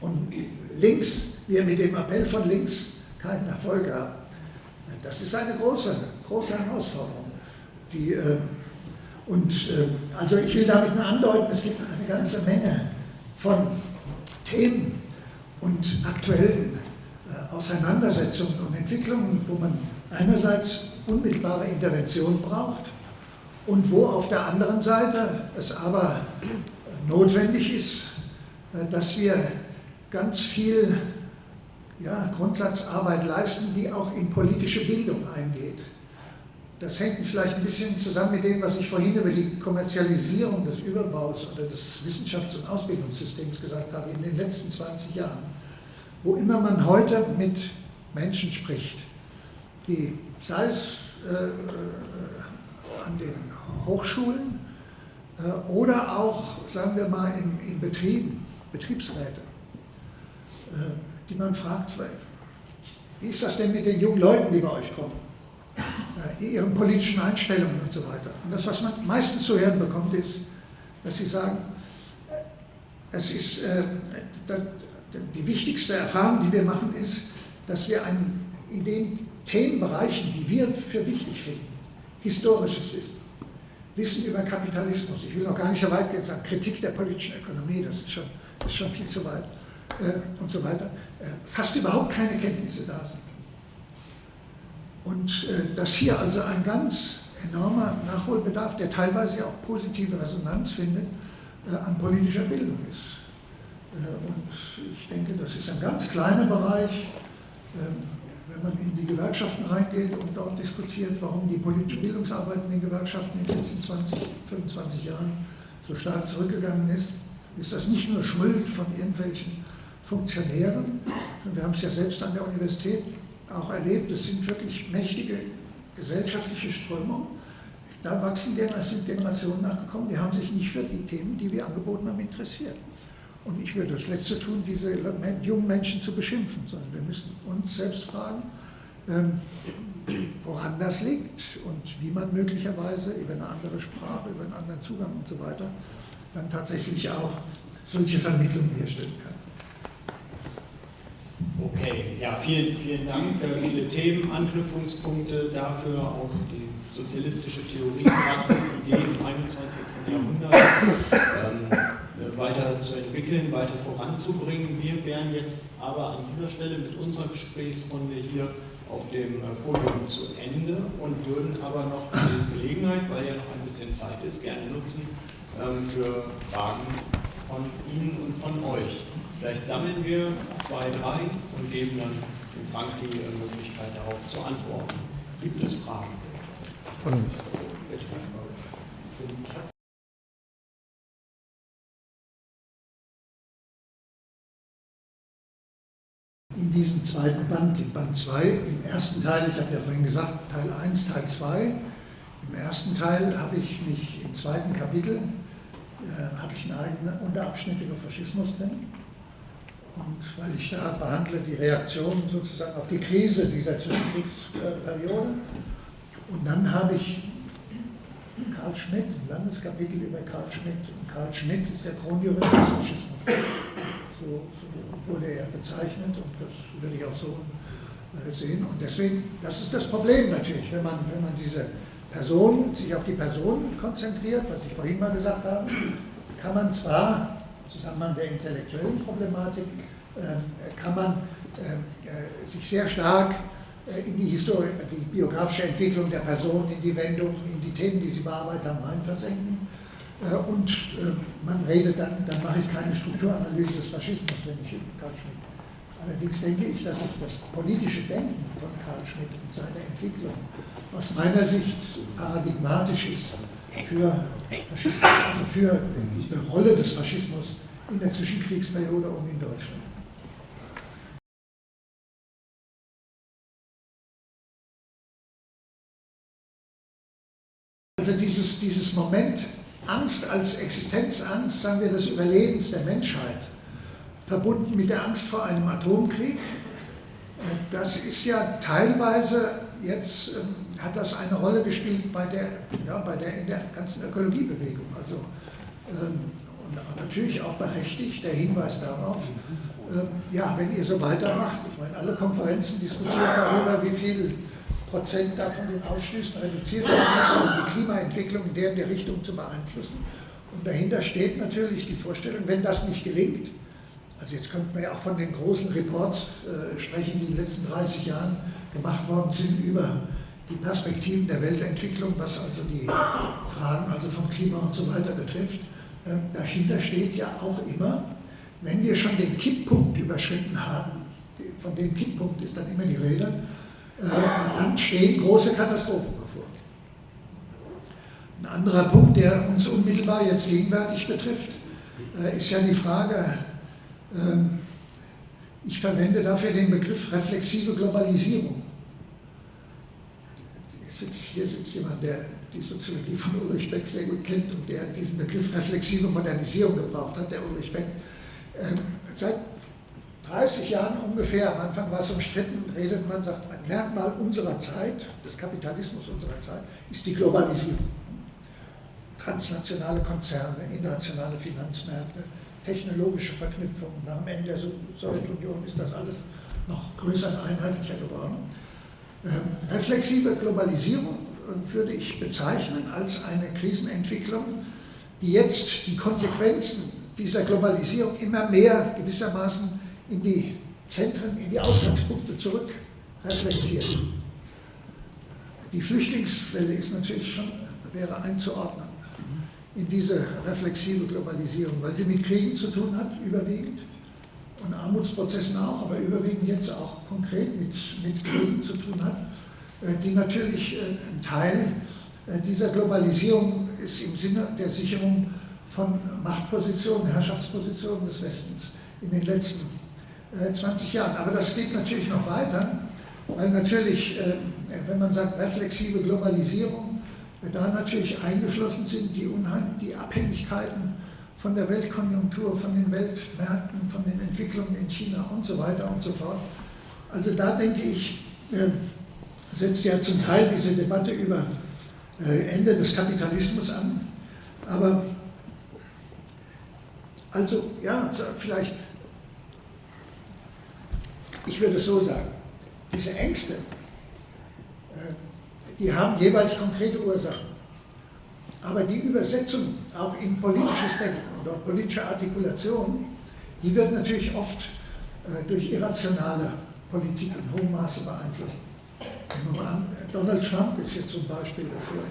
Und links, wir mit dem Appell von links keinen Erfolg haben. Das ist eine große, große Herausforderung. Die, äh, und äh, also ich will damit nur andeuten, es gibt eine ganze Menge von Themen und aktuellen äh, Auseinandersetzungen und Entwicklungen, wo man einerseits unmittelbare Intervention braucht und wo auf der anderen Seite es aber notwendig ist, äh, dass wir ganz viel ja, Grundsatzarbeit leisten, die auch in politische Bildung eingeht. Das hängt vielleicht ein bisschen zusammen mit dem, was ich vorhin über die Kommerzialisierung des Überbaus oder des Wissenschafts- und Ausbildungssystems gesagt habe in den letzten 20 Jahren. Wo immer man heute mit Menschen spricht, die, sei es äh, äh, an den Hochschulen äh, oder auch, sagen wir mal, in, in Betrieben, Betriebsräte, äh, die man fragt, wie ist das denn mit den jungen Leuten, die bei euch kommen? Äh, ihren politischen Einstellungen und so weiter. Und das, was man meistens zu hören bekommt, ist, dass sie sagen, äh, es ist, die wichtigste Erfahrung, die wir machen, ist, dass wir ein, in den Themenbereichen, die wir für wichtig finden, historisches Wissen, Wissen über Kapitalismus, ich will noch gar nicht so weit gehen, sagen Kritik der politischen Ökonomie, das ist schon, ist schon viel zu weit äh, und so weiter, äh, fast überhaupt keine Kenntnisse da sind. Und äh, dass hier also ein ganz enormer Nachholbedarf, der teilweise auch positive Resonanz findet, äh, an politischer Bildung ist. Äh, und ich denke, das ist ein ganz kleiner Bereich, ähm, wenn man in die Gewerkschaften reingeht und dort diskutiert, warum die politische Bildungsarbeit in den Gewerkschaften in den letzten 20, 25 Jahren so stark zurückgegangen ist, ist das nicht nur Schuld von irgendwelchen Funktionären, wir haben es ja selbst an der Universität auch erlebt, es sind wirklich mächtige gesellschaftliche Strömungen. Da wachsen sind Generationen nachgekommen, die haben sich nicht für die Themen, die wir angeboten haben, interessiert. Und ich würde das Letzte tun, diese jungen Menschen zu beschimpfen, sondern wir müssen uns selbst fragen, ähm, woran das liegt und wie man möglicherweise über eine andere Sprache, über einen anderen Zugang und so weiter dann tatsächlich auch solche Vermittlungen herstellen kann. Okay, ja, vielen, vielen Dank. Äh, viele Themen, Anknüpfungspunkte dafür, auch die sozialistische Theorie, Praxis, Ideen im 21. Jahrhundert ähm, weiter zu entwickeln, weiter voranzubringen. Wir wären jetzt aber an dieser Stelle mit unserer Gesprächsrunde hier auf dem äh, Podium zu Ende und würden aber noch die Gelegenheit, weil ja noch ein bisschen Zeit ist, gerne nutzen ähm, für Fragen von Ihnen und von euch. Vielleicht sammeln wir zwei, drei und geben dann dem Frank die äh, Möglichkeit darauf zu antworten. Gibt es Fragen? Von Bitte. In diesem zweiten Band, in Band 2, im ersten Teil, ich habe ja vorhin gesagt, Teil 1, Teil 2, im ersten Teil habe ich mich im zweiten Kapitel, äh, habe ich einen eigenen Unterabschnitt über Faschismus drin. Und weil ich da behandle die Reaktion sozusagen auf die Krise dieser Zwischenkriegsperiode. Und dann habe ich Karl Schmidt, ein langes Kapitel über Karl Schmidt. Und Karl Schmidt ist der Kronjurist des Faschismus. So, so, wurde er bezeichnet und das würde ich auch so äh, sehen. Und deswegen, das ist das Problem natürlich, wenn man, wenn man diese Person, sich auf die Person konzentriert, was ich vorhin mal gesagt habe, kann man zwar im Zusammenhang der intellektuellen Problematik, äh, kann man äh, äh sich sehr stark äh, in die, Historie, die biografische Entwicklung der Person, in die Wendung, in die Themen, die sie bearbeitet haben, reinversenken. Äh, und äh, man redet dann, dann mache ich keine Strukturanalyse des Faschismus, wenn ich Karl Schmidt. Allerdings denke ich, dass ich das politische Denken von Karl Schmidt und seine Entwicklung aus meiner Sicht paradigmatisch ist für, also für die Rolle des Faschismus in der Zwischenkriegsperiode und in Deutschland. Also dieses, dieses Moment Angst als Existenzangst, sagen wir, des Überlebens der Menschheit, verbunden mit der Angst vor einem Atomkrieg, äh, das ist ja teilweise, jetzt ähm, hat das eine Rolle gespielt bei der, ja, bei der, in der ganzen Ökologiebewegung. Also, ähm, und natürlich auch berechtigt der Hinweis darauf, ähm, ja, wenn ihr so weitermacht, ich meine, alle Konferenzen diskutieren darüber, wie viel Prozent davon den Ausstößen reduziert werden müssen, um die Klimaentwicklung in der, in der Richtung zu beeinflussen. Und dahinter steht natürlich die Vorstellung, wenn das nicht gelingt, also jetzt könnten wir ja auch von den großen Reports äh, sprechen, die in den letzten 30 Jahren gemacht worden sind über die Perspektiven der Weltentwicklung, was also die Fragen also vom Klima und so weiter betrifft. Ähm, dahinter steht ja auch immer, wenn wir schon den Kipppunkt überschritten haben, von dem Kipppunkt ist dann immer die Rede, dann stehen große Katastrophen bevor. Ein anderer Punkt, der uns unmittelbar jetzt gegenwärtig betrifft, äh, ist ja die Frage, ähm, ich verwende dafür den Begriff reflexive Globalisierung. Hier sitzt jemand, der die Soziologie von Ulrich Beck sehr gut kennt und der diesen Begriff reflexive Modernisierung gebraucht hat, der Ulrich Beck. Ähm, seit 30 Jahren ungefähr, am Anfang war es umstritten, redet man, sagt, ein Merkmal unserer Zeit, des Kapitalismus unserer Zeit, ist die Globalisierung. Transnationale Konzerne, internationale Finanzmärkte, technologische Verknüpfungen. Nach dem Ende der Sowjetunion ist das alles noch größer und einheitlicher geworden. Ähm, reflexive Globalisierung äh, würde ich bezeichnen als eine Krisenentwicklung, die jetzt die Konsequenzen dieser Globalisierung immer mehr gewissermaßen in die Zentren, in die Ausgangspunkte zurück reflektiert. Die Flüchtlingswelle ist natürlich schon, wäre einzuordnen in diese reflexive Globalisierung, weil sie mit Kriegen zu tun hat, überwiegend, und Armutsprozessen auch, aber überwiegend jetzt auch konkret mit, mit Kriegen zu tun hat, äh, die natürlich äh, ein Teil äh, dieser Globalisierung ist im Sinne der Sicherung von Machtpositionen, Herrschaftspositionen des Westens in den letzten 20 äh, Jahren. Aber das geht natürlich noch weiter, weil natürlich, äh, wenn man sagt reflexive Globalisierung, da natürlich eingeschlossen sind die, Unheim die Abhängigkeiten von der Weltkonjunktur, von den Weltmärkten, von den Entwicklungen in China und so weiter und so fort. Also da denke ich, äh, setzt ja zum Teil diese Debatte über äh, Ende des Kapitalismus an. Aber also ja, vielleicht, ich würde es so sagen, diese Ängste, äh, die haben jeweils konkrete Ursachen. Aber die Übersetzung auch in politisches Denken oder politische Artikulation, die wird natürlich oft äh, durch irrationale Politik in hohem Maße beeinflusst. Donald Trump ist jetzt zum Beispiel dafür.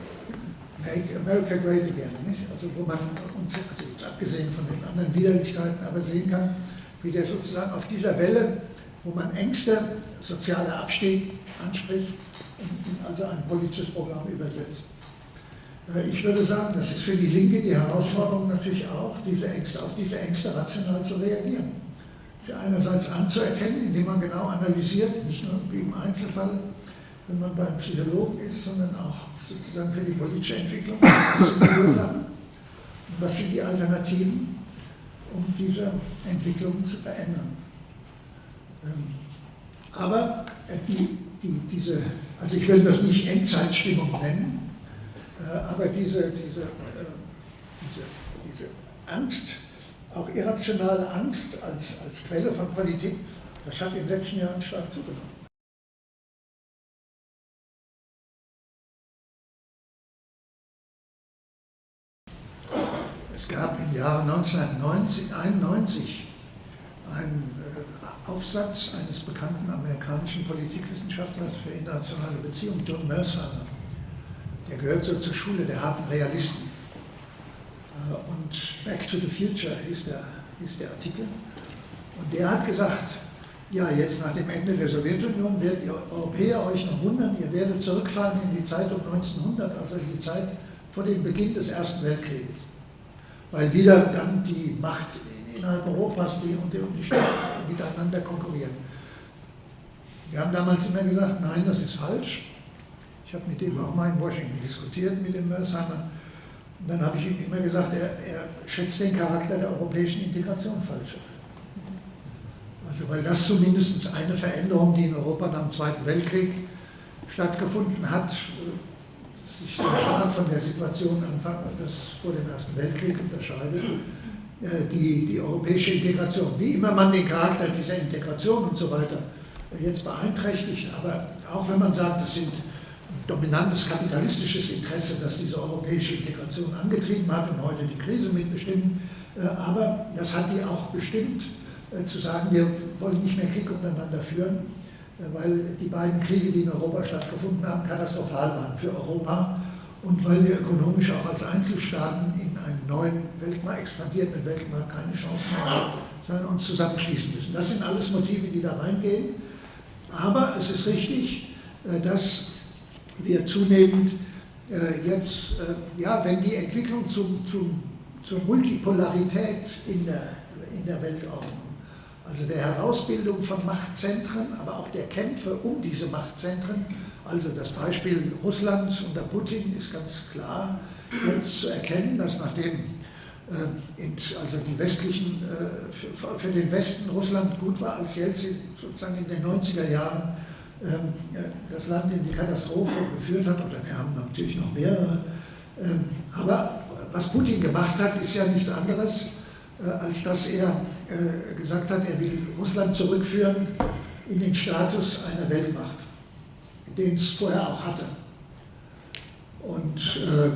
Make America Great Again, nicht? Also wo man, also jetzt abgesehen von den anderen Widerlichkeiten, aber sehen kann, wie der sozusagen auf dieser Welle, wo man Ängste, soziale Abstieg anspricht, also ein politisches Programm übersetzt. Äh, ich würde sagen, das ist für die Linke die Herausforderung natürlich auch, diese Ängste, auf diese Ängste rational zu reagieren. Sie einerseits anzuerkennen, indem man genau analysiert, nicht nur wie im Einzelfall, wenn man beim Psychologen ist, sondern auch sozusagen für die politische Entwicklung. Was sind die Ursachen und was sind die Alternativen, um diese Entwicklung zu verändern. Ähm, aber äh, die, die, diese, also ich will das nicht Endzeitstimmung nennen, äh, aber diese, diese, äh, diese, diese Angst, auch irrationale Angst als, als Quelle von Politik, das hat in den letzten Jahren stark zugenommen. Es gab im Jahre 1991 einen äh, Aufsatz eines bekannten amerikanischen Politikwissenschaftlers für internationale Beziehungen, John Mersheimer, der gehört so zur Schule der harten Realisten. Äh, und Back to the Future hieß der, hieß der Artikel. Und der hat gesagt, ja, jetzt nach dem Ende der Sowjetunion werdet ihr Europäer euch noch wundern, ihr werdet zurückfahren in die Zeit um 1900, also in die Zeit vor dem Beginn des Ersten Weltkrieges. Weil wieder dann die Macht innerhalb Europas die und die, und die Staaten miteinander konkurrieren. Wir haben damals immer gesagt, nein, das ist falsch. Ich habe mit dem auch mal in Washington diskutiert, mit dem Mersheimer. Und dann habe ich ihm immer gesagt, er, er schätzt den Charakter der europäischen Integration falsch. Also weil das zumindest eine Veränderung, die in Europa nach dem Zweiten Weltkrieg stattgefunden hat, sich sehr stark von der Situation Anfang des, vor dem Ersten Weltkrieg unterscheidet, die, die europäische Integration, wie immer man den Charakter dieser Integration und so weiter jetzt beeinträchtigt, aber auch wenn man sagt, das sind dominantes kapitalistisches Interesse, das diese europäische Integration angetrieben hat und heute die Krise mitbestimmt. Äh, aber das hat die auch bestimmt, äh, zu sagen, wir wollen nicht mehr Krieg untereinander führen, äh, weil die beiden Kriege, die in Europa stattgefunden haben, katastrophal waren für Europa und weil wir ökonomisch auch als Einzelstaaten in einem neuen Weltmarkt, expandierenden Weltmarkt keine Chance mehr haben, sondern uns zusammenschließen müssen. Das sind alles Motive, die da reingehen. Aber es ist richtig, dass wir zunehmend äh, jetzt, äh, ja, wenn die Entwicklung zum, zum, zur Multipolarität in der, in der Weltordnung, also der Herausbildung von Machtzentren, aber auch der Kämpfe um diese Machtzentren, also das Beispiel Russlands unter Putin ist ganz klar jetzt zu erkennen, dass nachdem äh, also die westlichen, äh, für den Westen Russland gut war, als Jelzin sozusagen in den 90er Jahren ähm, das Land in die Katastrophe geführt hat, oder wir haben natürlich noch mehrere. Ähm, aber was Putin gemacht hat, ist ja nichts anderes, äh, als dass er gesagt hat, er will Russland zurückführen in den Status einer Weltmacht, den es vorher auch hatte. Und äh,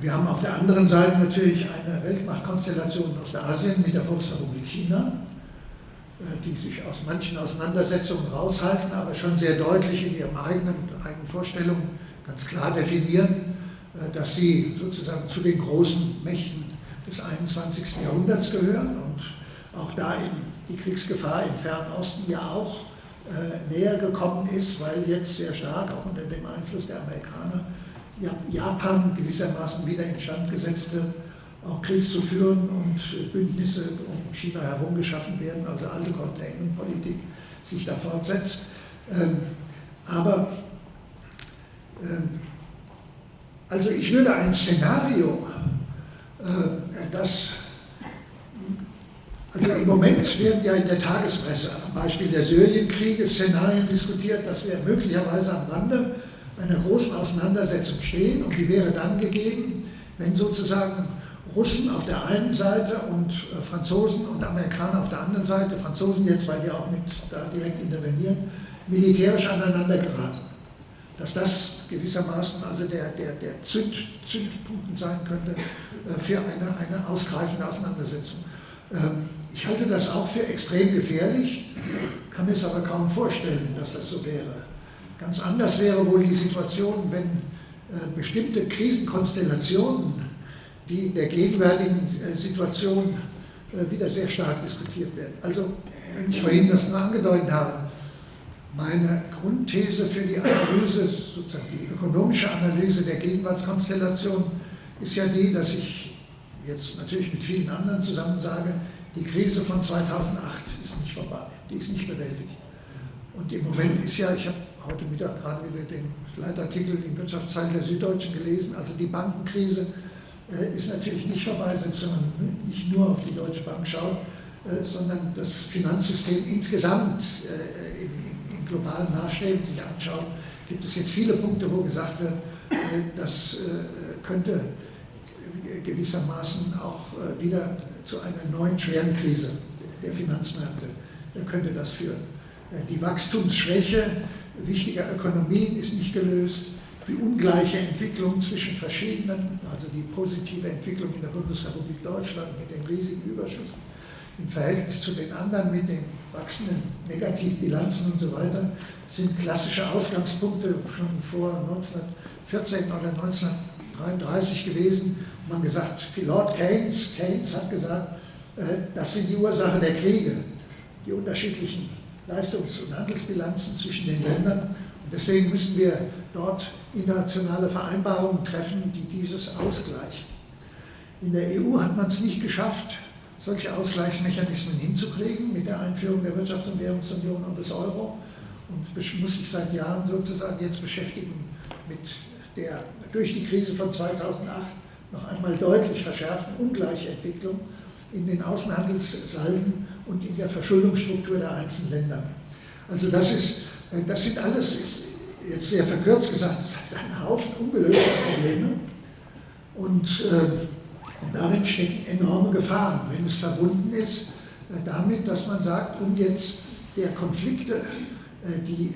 wir haben auf der anderen Seite natürlich eine Weltmachtkonstellation aus Asien mit der Volksrepublik China, äh, die sich aus manchen Auseinandersetzungen raushalten, aber schon sehr deutlich in ihren eigenen, eigenen Vorstellungen ganz klar definieren, äh, dass sie sozusagen zu den großen Mächten des 21. Jahrhunderts gehören und auch da in die Kriegsgefahr im Fernen Osten ja auch näher gekommen ist, weil jetzt sehr stark auch unter dem Einfluss der Amerikaner Japan gewissermaßen wieder instand gesetzt wird auch Krieg zu führen und Bündnisse um China herum geschaffen werden, also alte Containment-Politik sich da fortsetzt. Ähm, aber ähm, also ich würde ein Szenario, äh, das Also im Moment werden ja in der Tagespresse am Beispiel der Syrienkriege Szenarien diskutiert, dass wir möglicherweise am Rande einer großen Auseinandersetzung stehen und die wäre dann gegeben, wenn sozusagen Russen auf der einen Seite und äh, Franzosen und Amerikaner auf der anderen Seite, Franzosen jetzt, weil die auch mit da direkt intervenieren, militärisch aneinander geraten. Dass das gewissermaßen also der, der, der Zünd, Zündpunkt sein könnte äh, für eine, eine ausgreifende Auseinandersetzung. Ähm, ich halte das auch für extrem gefährlich, kann mir es aber kaum vorstellen, dass das so wäre. Ganz anders wäre wohl die Situation, wenn äh, bestimmte Krisenkonstellationen, die in der gegenwärtigen äh, Situation äh, wieder sehr stark diskutiert werden. Also, wenn ich vorhin das nur angedeutet habe, meine Grundthese für die Analyse, sozusagen die ökonomische Analyse der Gegenwartskonstellation, ist ja die, dass ich jetzt natürlich mit vielen anderen zusammen sage, die Krise von 2008 ist nicht vorbei, die ist nicht bewältigt. Und im Moment ist ja, ich habe heute Mittag gerade wieder den Leitartikel im Wirtschaftsteil der Süddeutschen gelesen, also die Bankenkrise äh, ist natürlich nicht vorbei, selbst wenn man nicht nur auf die Deutsche Bank schaut, äh, sondern das Finanzsystem insgesamt äh, in, in, in globalen Maßstäben sich anschaut, gibt es jetzt viele Punkte, wo gesagt wird, das könnte gewissermaßen auch wieder zu einer neuen schweren Krise der Finanzmärkte könnte das führen. Äh, die Wachstumsschwäche wichtiger Ökonomien ist nicht gelöst. Die ungleiche Entwicklung zwischen verschiedenen, also die positive Entwicklung in der Bundesrepublik Deutschland mit dem riesigen Überschuss im Verhältnis zu den anderen mit den wachsenden Negativbilanzen und so weiter, sind klassische Ausgangspunkte schon vor 1914 oder 19 1933 gewesen. Man gesagt, Lord Keynes, Keynes hat gesagt, äh, das sind die Ursachen der Kriege, die unterschiedlichen Leistungs- und Handelsbilanzen zwischen den Ländern. Und deswegen müssen wir dort internationale Vereinbarungen treffen, die dieses ausgleichen. In der EU hat man es nicht geschafft, solche Ausgleichsmechanismen hinzukriegen mit der Einführung der Wirtschafts- und Währungsunion und des Euro und muss sich seit Jahren sozusagen jetzt beschäftigen mit der durch die Krise von 2008 noch einmal deutlich verschärften Ungleichentwicklung in den Außenhandelssalden und in der Verschuldungsstruktur der einzelnen Länder. Also das, ist, äh, das sind alles, jetzt sehr verkürzt gesagt, ein Haufen ungelöster Probleme und äh, darin stecken enorme Gefahren, wenn es verbunden ist äh, damit, dass man sagt, um jetzt der Konflikte, äh, die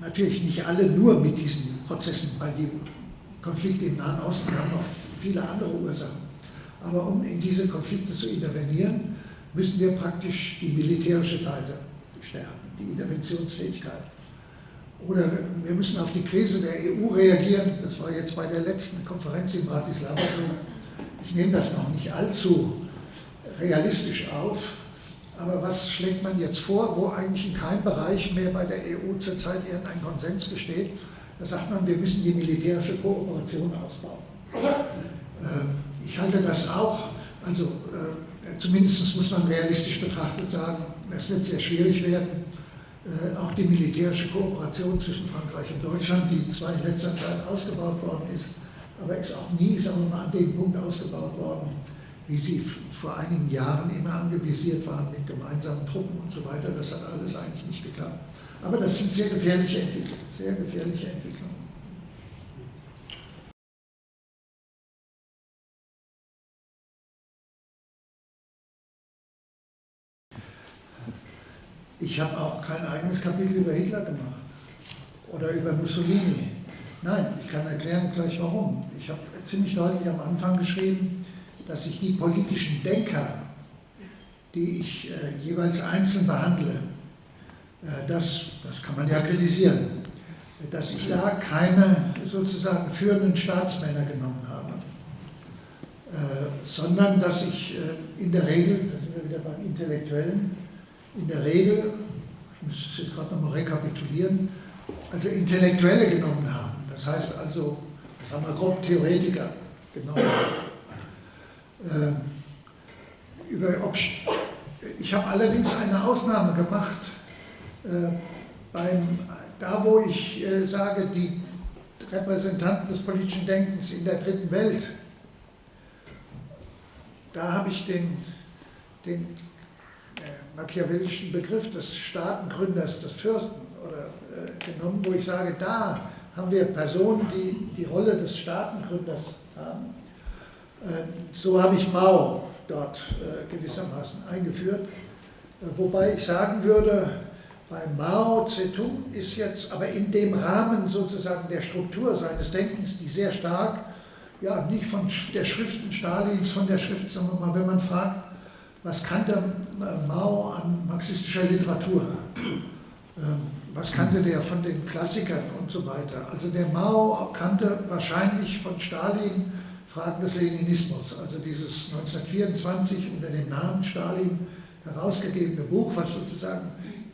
natürlich nicht alle nur mit diesen Prozessen, weil die Konflikte im Nahen Osten haben noch viele andere Ursachen. Aber um in diese Konflikte zu intervenieren, müssen wir praktisch die militärische Seite stärken, die Interventionsfähigkeit. Oder wir müssen auf die Krise der EU reagieren. Das war jetzt bei der letzten Konferenz in Bratislava so. Ich nehme das noch nicht allzu realistisch auf, aber was schlägt man jetzt vor, wo eigentlich in keinem Bereich mehr bei der EU zurzeit irgendein Konsens besteht? Da sagt man, wir müssen die militärische Kooperation ausbauen. Ähm, ich halte das auch, also äh, zumindest muss man realistisch betrachtet sagen, es wird sehr schwierig werden, äh, auch die militärische Kooperation zwischen Frankreich und Deutschland, die zwar in letzter Zeit ausgebaut worden ist, aber ist auch nie, sagen wir mal, an dem Punkt ausgebaut worden, wie sie vor einigen Jahren immer angevisiert waren mit gemeinsamen Truppen und so weiter. Das hat alles eigentlich nicht geklappt. Aber das sind sehr gefährliche Entwicklungen, sehr gefährliche Entwicklungen. Ich habe auch kein eigenes Kapitel über Hitler gemacht oder über Mussolini. Nein, ich kann erklären gleich warum. Ich habe ziemlich deutlich am Anfang geschrieben, dass ich die politischen Denker, die ich äh, jeweils einzeln behandle, das, das kann man ja kritisieren, dass ich da keine sozusagen führenden Staatsmänner genommen habe, äh, sondern dass ich äh, in der Regel, da sind wir wieder beim Intellektuellen, in der Regel, ich muss es jetzt gerade nochmal rekapitulieren, also Intellektuelle genommen haben. Das heißt also, sagen wir grob Theoretiker genommen haben. Äh, über, ob, ich habe allerdings eine Ausnahme gemacht, äh, beim, da wo ich äh, sage, die Repräsentanten des politischen Denkens in der dritten Welt, da habe ich den, den äh, machiavellischen Begriff des Staatengründers, des Fürsten oder, äh, genommen, wo ich sage, da haben wir Personen, die die Rolle des Staatengründers haben. Äh, so habe ich Mao dort äh, gewissermaßen eingeführt. Äh, wobei ich sagen würde, bei Mao Zedong ist jetzt aber in dem Rahmen sozusagen der Struktur seines Denkens, die sehr stark, ja, nicht von der Schriften Stalins, von der Schrift, wir mal, wenn man fragt, was kannte äh, Mao an marxistischer Literatur? Ähm, was kannte der von den Klassikern und so weiter? Also der Mao kannte wahrscheinlich von Stalin Fragen des Leninismus, also dieses 1924 unter dem Namen Stalin herausgegebene Buch, was sozusagen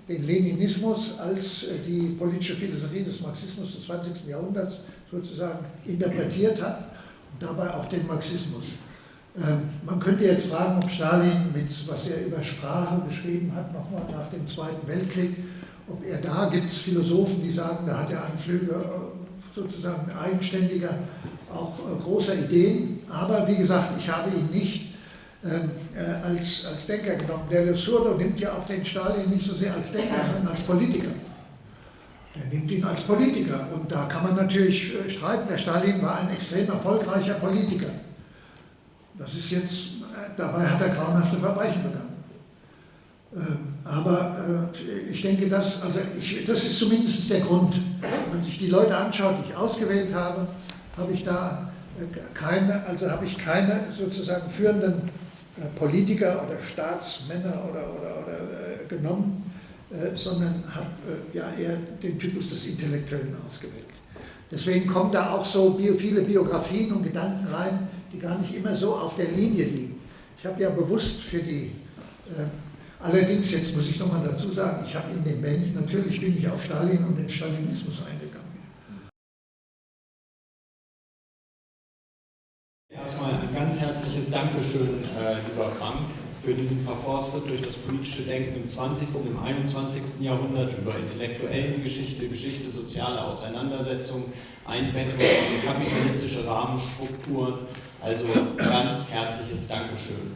den Leninismus als äh, die politische Philosophie des Marxismus des 20. Jahrhunderts sozusagen interpretiert hat und dabei auch den Marxismus. Ähm, man könnte jetzt fragen, ob Stalin, mit, was er über Sprache geschrieben hat, nochmal nach dem Zweiten Weltkrieg, ob er da gibt es Philosophen, die sagen, da hat er Anflüge äh, sozusagen eigenständiger, auch äh, großer Ideen. Aber wie gesagt, ich habe ihn nicht äh, als, als Denker genommen. Der Lesurdo nimmt ja auch den Stalin nicht so sehr als Denker, sondern als Politiker. Er nimmt ihn als Politiker. Und da kann man natürlich äh, streiten. Der Stalin war ein extrem erfolgreicher Politiker. Das ist jetzt, äh, dabei hat er grauenhafte Verbrechen begangen. Ähm, aber äh, ich denke, das, also ich, das ist zumindest der Grund. Wenn sich die Leute anschaut, die ich ausgewählt habe, habe ich da keine, also habe ich keine sozusagen führenden Politiker oder Staatsmänner oder, oder, oder äh, genommen, äh, sondern habe ja eher den Typus des Intellektuellen ausgewählt. Deswegen kommen da auch so bio, viele Biografien und Gedanken rein, die gar nicht immer so auf der Linie liegen. Ich habe ja bewusst für die, äh, allerdings, jetzt muss ich nochmal dazu sagen, ich habe in den Bänden, natürlich bin ich auf Stalin und den Stalinismus eingegangen. Ganz herzliches Dankeschön, äh, lieber Frank, für diesen Parforce-Ritt durch das politische Denken im 20. und im 21. Jahrhundert über intellektuelle Geschichte, Geschichte, soziale Auseinandersetzung, Einbettung in kapitalistische Rahmenstrukturen. Also ganz herzliches Dankeschön.